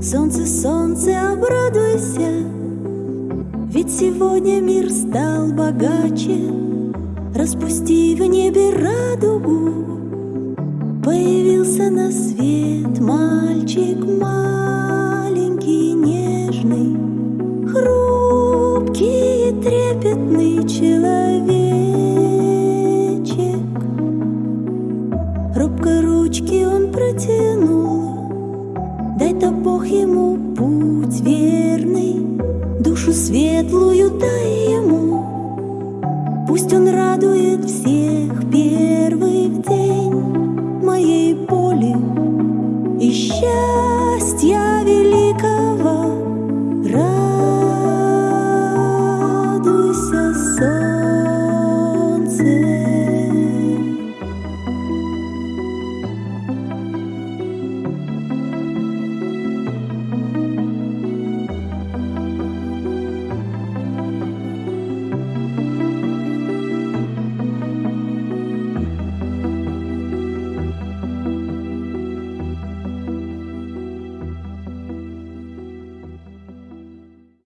Солнце, солнце, обрадуйся, Ведь сегодня мир стал богаче. Распусти в небе радугу, Появился на свет мальчик маленький, нежный, Хрупкий и трепетный человечек. Робко ручки он протянул, Бог ему путь верный, Душу светлую дай ему, Пусть он.